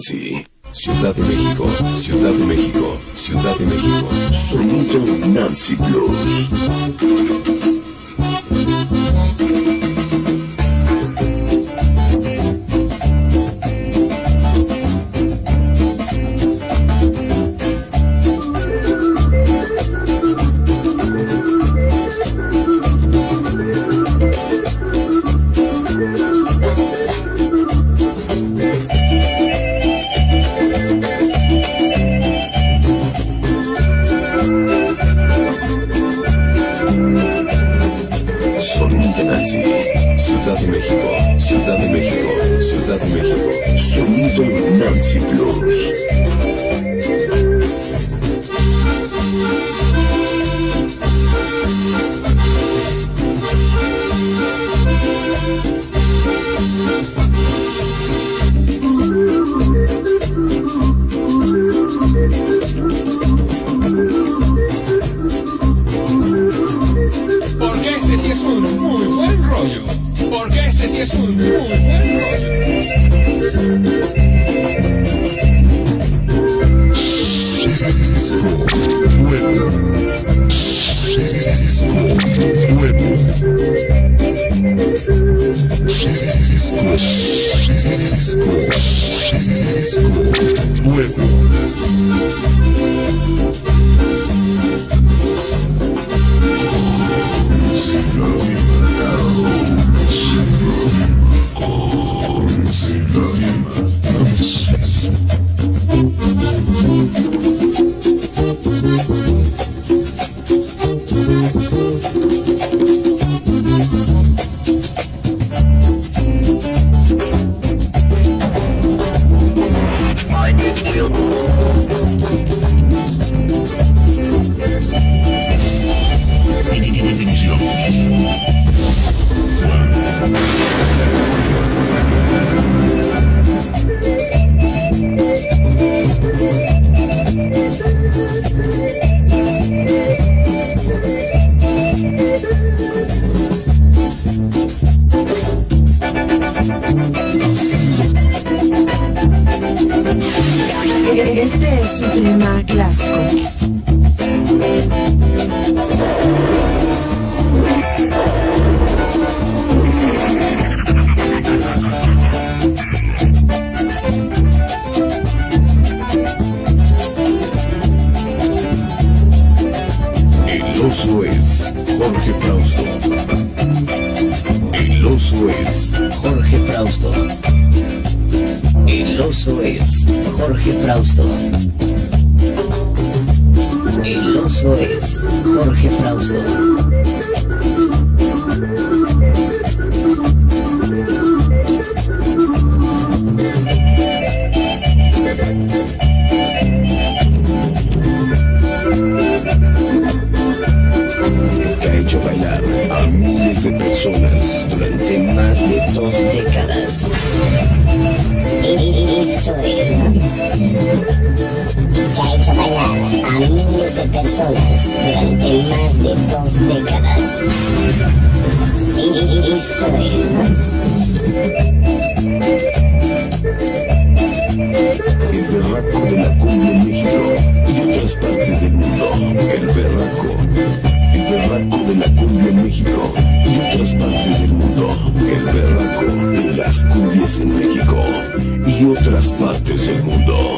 Ciudad de México, Ciudad de México, Ciudad de México. Sonido Nancy Blues. Porque este sí es un muy buen rollo. Porque este sí es un muy buen rollo. Nuevo. Este es un tema clásico. El oso es Jorge Frausto. Oso es Jorge Frausto. El oso es Jorge Frausto. El oso es Jorge Frausto. A miles de personas durante más de dos décadas. Esto es que ha hecho bailar a miles de personas durante más de dos décadas. Esto es El berraco las cumbias en México y otras partes del mundo.